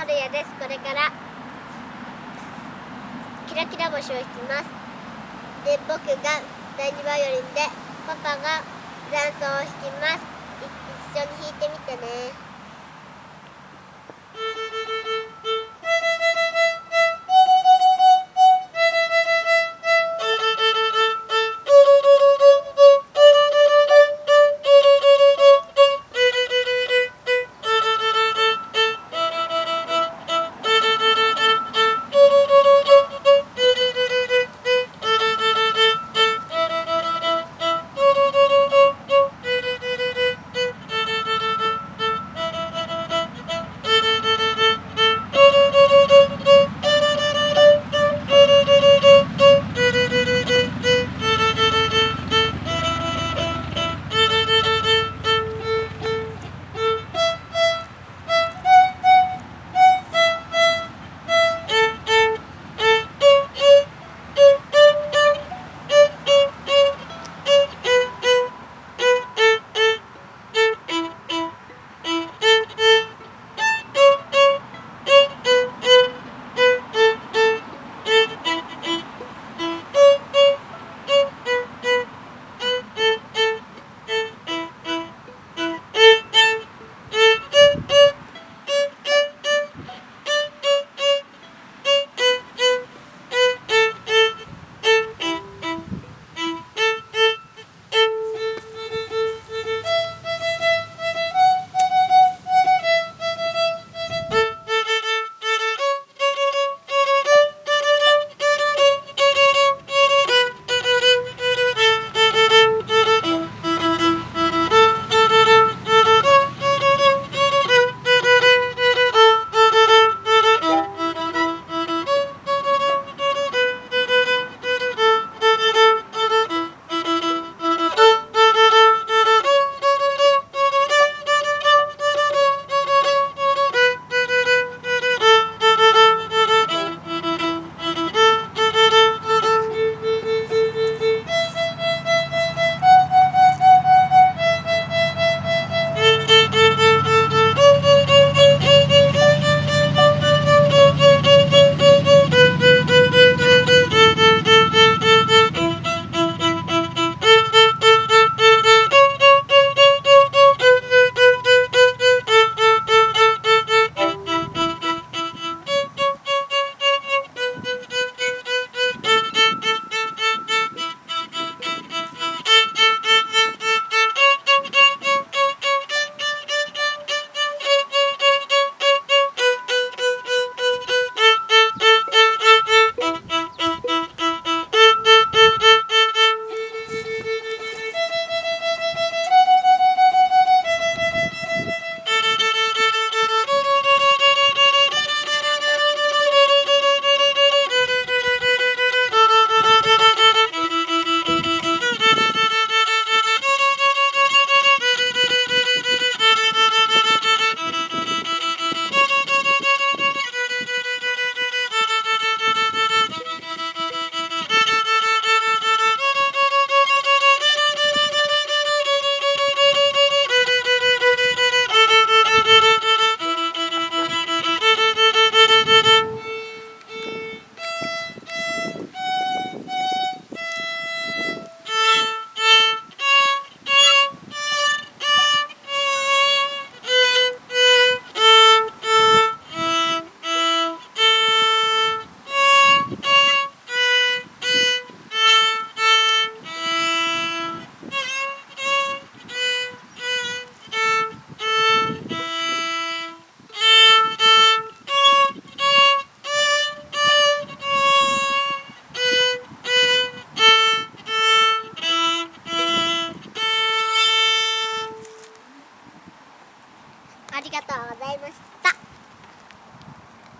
春也です。これから。キラキラ星を弾きます。で僕が第2バイオリンでパパが残奏を弾きます。一緒に弾いてみてね。ありがとうございました。